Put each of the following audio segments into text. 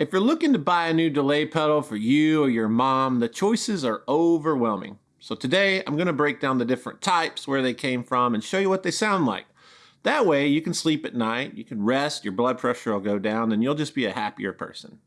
If you're looking to buy a new delay pedal for you or your mom, the choices are overwhelming. So today I'm going to break down the different types, where they came from, and show you what they sound like. That way you can sleep at night, you can rest, your blood pressure will go down, and you'll just be a happier person.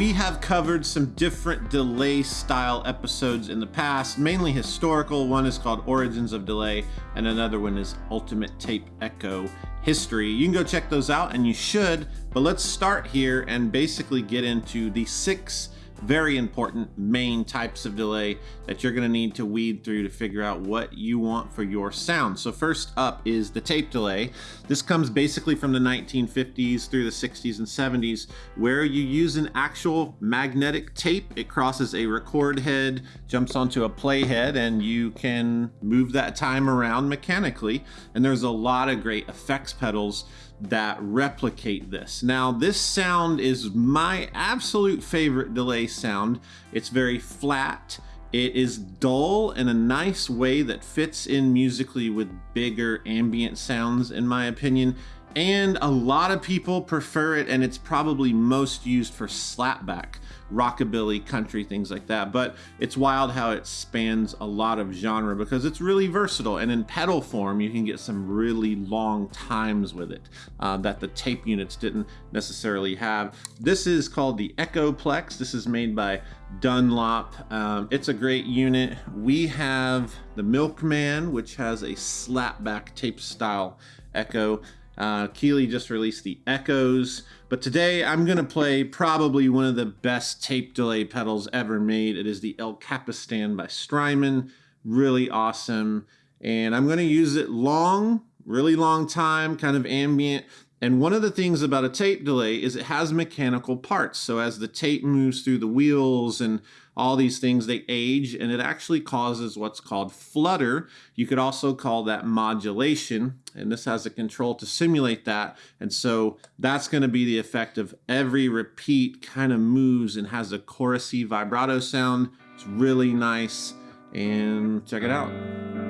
We have covered some different delay style episodes in the past, mainly historical. One is called Origins of Delay, and another one is Ultimate Tape Echo History. You can go check those out, and you should, but let's start here and basically get into the six very important main types of delay that you're going to need to weed through to figure out what you want for your sound. So first up is the tape delay. This comes basically from the 1950s through the 60s and 70s where you use an actual magnetic tape. It crosses a record head, jumps onto a play head, and you can move that time around mechanically. And there's a lot of great effects pedals that replicate this. Now this sound is my absolute favorite delay sound. It's very flat. It is dull in a nice way that fits in musically with bigger ambient sounds in my opinion and a lot of people prefer it and it's probably most used for slapback rockabilly country things like that. But it's wild how it spans a lot of genre because it's really versatile. And in pedal form you can get some really long times with it uh, that the tape units didn't necessarily have. This is called the Echoplex. This is made by Dunlop. Um, it's a great unit. We have the Milkman which has a slapback tape style echo uh, Keeley just released the Eccos, but today I'm going to play probably one of the best tape delay pedals ever made. It is the El Capistan by Strymon. Really awesome. And I'm going to use it long, really long time, kind of ambient. And one of the things about a tape delay is it has mechanical parts. So as the tape moves through the wheels and all these things, they age and it actually causes what's called flutter. You could also call that modulation and this has a control to simulate that. And so that's going to be the effect of every repeat kind of moves and has a chorusy vibrato sound. It's really nice and check it out.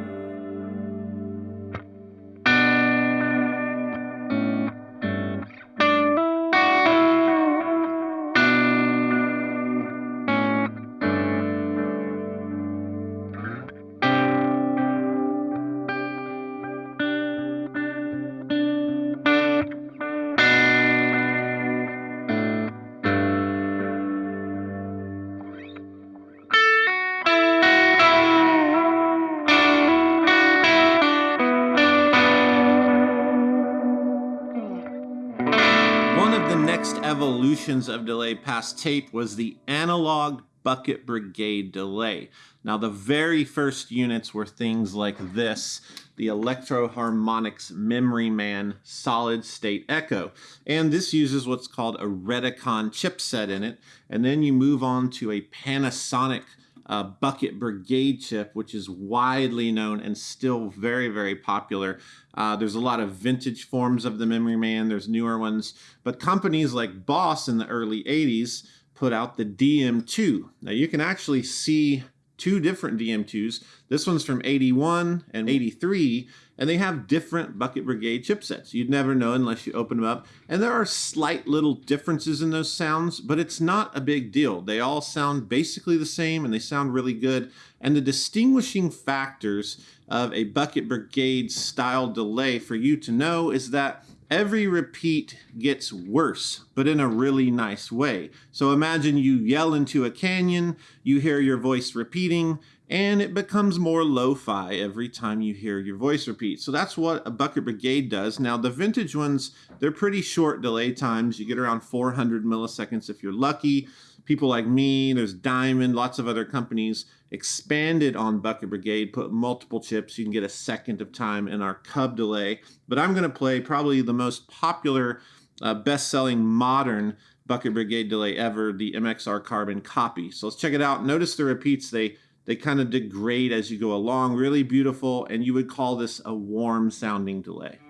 Of delay past tape was the analog bucket brigade delay. Now the very first units were things like this, the Electro-Harmonix Memory Man solid state echo. And this uses what's called a Reticon chipset in it. And then you move on to a Panasonic uh, Bucket Brigade chip, which is widely known and still very, very popular. Uh, there's a lot of vintage forms of the Memory Man, there's newer ones, but companies like Boss in the early 80s put out the DM2. Now you can actually see two different DM2s. This one's from 81 and 83, and they have different Bucket Brigade chipsets. You'd never know unless you open them up. And there are slight little differences in those sounds, but it's not a big deal. They all sound basically the same and they sound really good. And the distinguishing factors of a Bucket Brigade style delay for you to know is that every repeat gets worse, but in a really nice way. So imagine you yell into a canyon, you hear your voice repeating, and it becomes more lo-fi every time you hear your voice repeat. So that's what a Bucket Brigade does. Now the vintage ones, they're pretty short delay times. You get around 400 milliseconds if you're lucky. People like me, there's Diamond, lots of other companies expanded on Bucket Brigade, put multiple chips. You can get a second of time in our Cub delay. But I'm going to play probably the most popular, uh, best-selling modern Bucket Brigade delay ever, the MXR Carbon copy. So let's check it out. Notice the repeats, they, they kind of degrade as you go along. Really beautiful, and you would call this a warm sounding delay.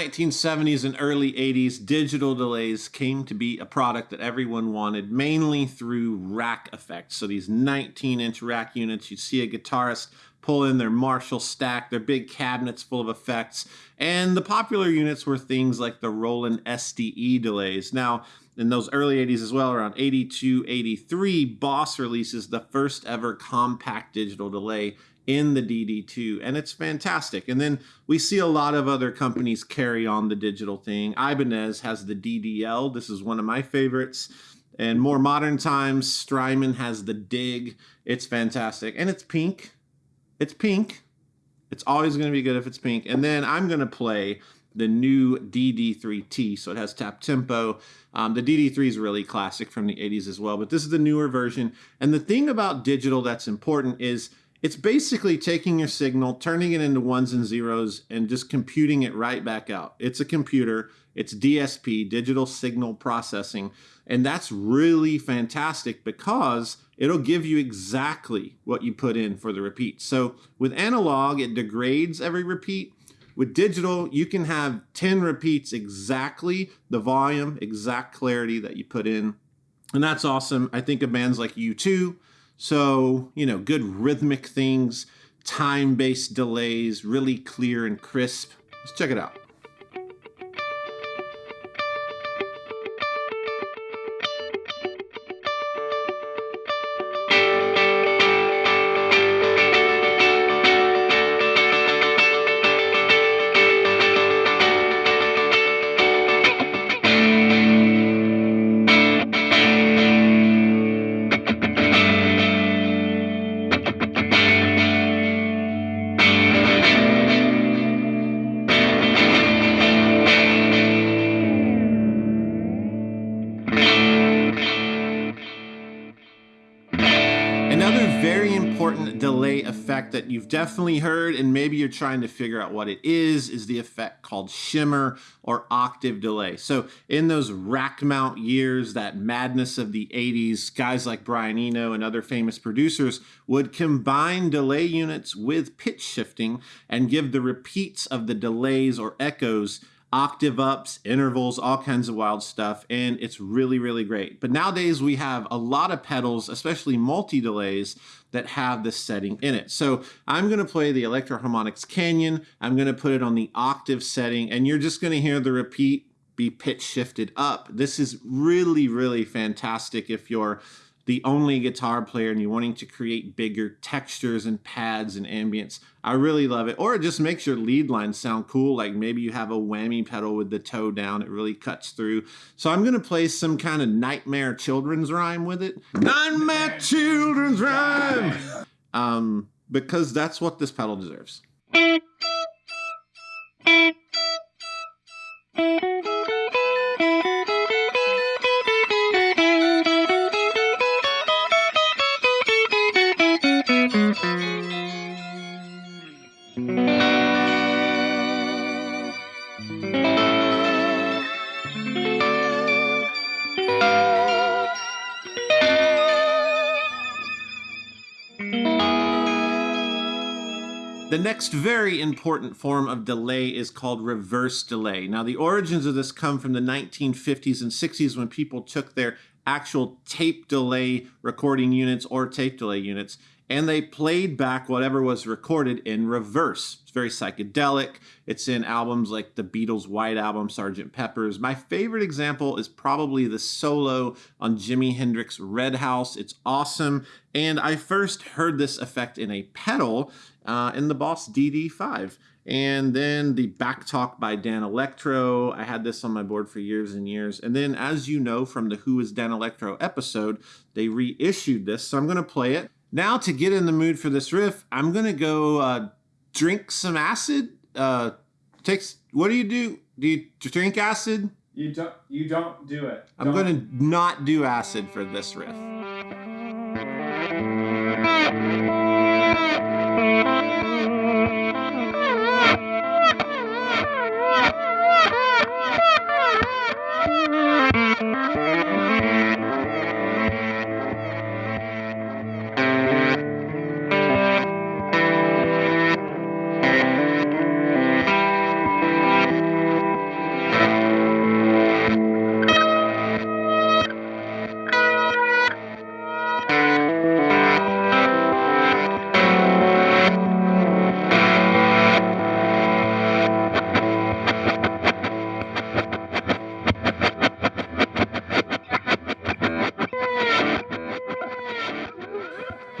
1970s and early 80s, digital delays came to be a product that everyone wanted, mainly through rack effects. So these 19 inch rack units, you see a guitarist pull in their Marshall stack, their big cabinets full of effects. And the popular units were things like the Roland SDE delays. Now, in those early 80s as well, around 82, 83, Boss releases the first ever compact digital delay in the DD2, and it's fantastic. And then we see a lot of other companies carry on the digital thing. Ibanez has the DDL. This is one of my favorites. And more modern times, Strymon has the Dig. It's fantastic. And it's pink. It's pink. It's always going to be good if it's pink. And then I'm going to play the new DD3T. So it has tap tempo. Um, the DD3 is really classic from the 80s as well, but this is the newer version. And the thing about digital that's important is it's basically taking your signal, turning it into ones and zeros, and just computing it right back out. It's a computer. It's DSP, digital signal processing. And that's really fantastic because it'll give you exactly what you put in for the repeat. So with analog, it degrades every repeat. With digital, you can have 10 repeats exactly the volume, exact clarity that you put in. And that's awesome. I think of bands like U2. So, you know, good rhythmic things, time-based delays, really clear and crisp. Let's check it out. Delay effect that you've definitely heard and maybe you're trying to figure out what it is, is the effect called shimmer or octave delay. So in those rack mount years, that madness of the 80s, guys like Brian Eno and other famous producers would combine delay units with pitch shifting and give the repeats of the delays or echoes octave ups, intervals, all kinds of wild stuff, and it's really, really great. But nowadays we have a lot of pedals, especially multi-delays, that have this setting in it. So I'm gonna play the Electro-Harmonix Canyon, I'm gonna put it on the octave setting, and you're just gonna hear the repeat be pitch shifted up. This is really, really fantastic if you're the only guitar player and you're wanting to create bigger textures and pads and ambience, I really love it. Or it just makes your lead line sound cool. Like maybe you have a whammy pedal with the toe down. It really cuts through. So I'm going to play some kind of nightmare children's rhyme with it. Nightmare children's rhyme! Um, because that's what this pedal deserves. The next very important form of delay is called reverse delay. Now, the origins of this come from the 1950s and 60s when people took their actual tape delay recording units or tape delay units and they played back whatever was recorded in reverse. It's very psychedelic. It's in albums like the Beatles' White Album, Sgt. Pepper's. My favorite example is probably the solo on Jimi Hendrix' Red House. It's awesome. And I first heard this effect in a pedal uh, in the Boss DD5. And then the back talk by Danelectro. I had this on my board for years and years. And then, as you know from the Who is Danelectro episode, they reissued this. So I'm going to play it. Now, to get in the mood for this riff, I'm going to go uh, drink some acid. Uh, takes. What do you do? Do you drink acid? You don't. You don't do it. I'm going to not do acid for this riff.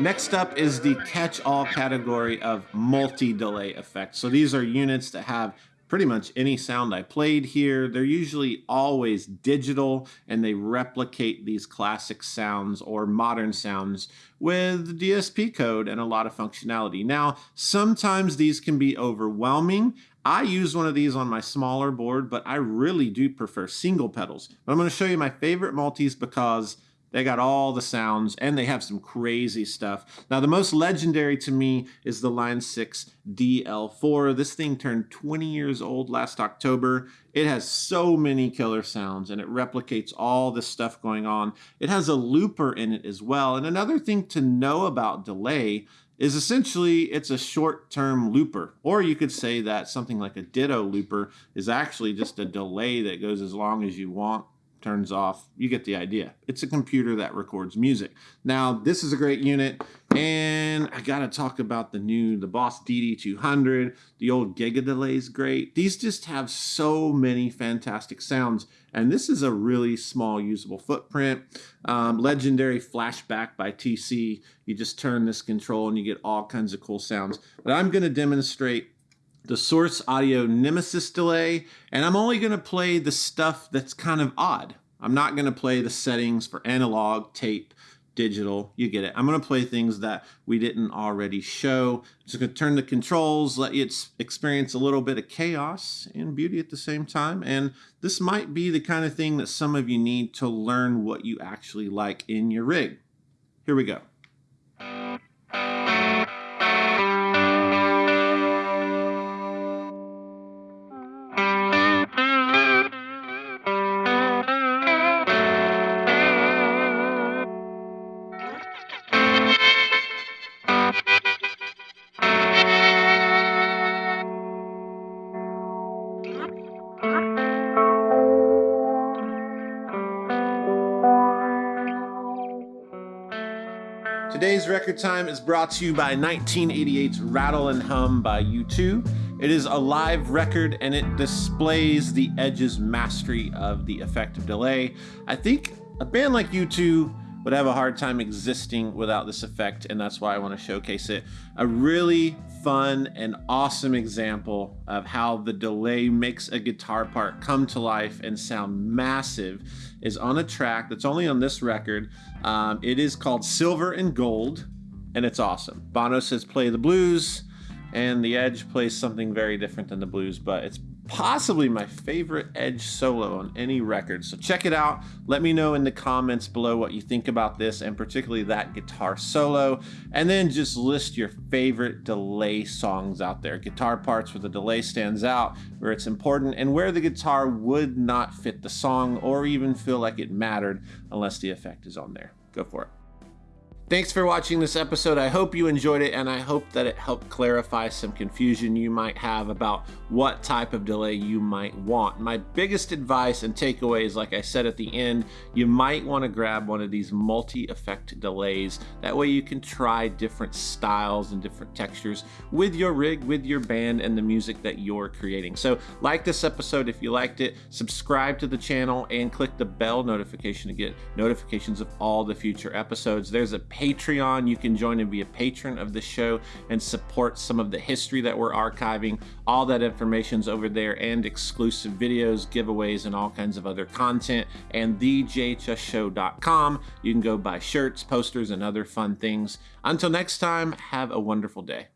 Next up is the catch-all category of multi-delay effects. So these are units that have pretty much any sound I played here. They're usually always digital and they replicate these classic sounds or modern sounds with DSP code and a lot of functionality. Now, sometimes these can be overwhelming. I use one of these on my smaller board, but I really do prefer single pedals. But I'm gonna show you my favorite multis because they got all the sounds and they have some crazy stuff. Now, the most legendary to me is the Line 6 DL4. This thing turned 20 years old last October. It has so many killer sounds and it replicates all the stuff going on. It has a looper in it as well. And another thing to know about delay is essentially it's a short-term looper. Or you could say that something like a ditto looper is actually just a delay that goes as long as you want turns off. You get the idea. It's a computer that records music. Now, this is a great unit, and I gotta talk about the new, the Boss DD200. The old Giga Delay is great. These just have so many fantastic sounds, and this is a really small usable footprint. Um, legendary Flashback by TC. You just turn this control and you get all kinds of cool sounds. But I'm gonna demonstrate the source audio nemesis delay, and I'm only going to play the stuff that's kind of odd. I'm not going to play the settings for analog, tape, digital, you get it. I'm going to play things that we didn't already show. Just to turn the controls, let you experience a little bit of chaos and beauty at the same time. And this might be the kind of thing that some of you need to learn what you actually like in your rig. Here we go. Today's record time is brought to you by 1988's Rattle and Hum by U2. It is a live record and it displays the Edge's mastery of the effective delay. I think a band like U2 would have a hard time existing without this effect and that's why I want to showcase it. A really fun and awesome example of how the delay makes a guitar part come to life and sound massive is on a track that's only on this record. Um, it is called Silver and Gold and it's awesome. Bono says play the blues and the Edge plays something very different than the blues but it's possibly my favorite Edge solo on any record. So check it out. Let me know in the comments below what you think about this and particularly that guitar solo. And then just list your favorite delay songs out there. Guitar parts where the delay stands out, where it's important, and where the guitar would not fit the song or even feel like it mattered unless the effect is on there. Go for it. Thanks for watching this episode. I hope you enjoyed it and I hope that it helped clarify some confusion you might have about what type of delay you might want. My biggest advice and takeaways, like I said at the end, you might want to grab one of these multi-effect delays. That way you can try different styles and different textures with your rig, with your band, and the music that you're creating. So like this episode if you liked it, subscribe to the channel and click the bell notification to get notifications of all the future episodes. There's a Patreon. You can join and be a patron of the show and support some of the history that we're archiving. All that information's over there and exclusive videos, giveaways, and all kinds of other content. And thejhsshow.com. You can go buy shirts, posters, and other fun things. Until next time, have a wonderful day.